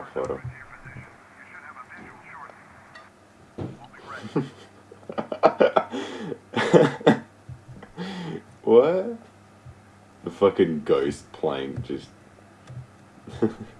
a photo. what? The fucking ghost playing just.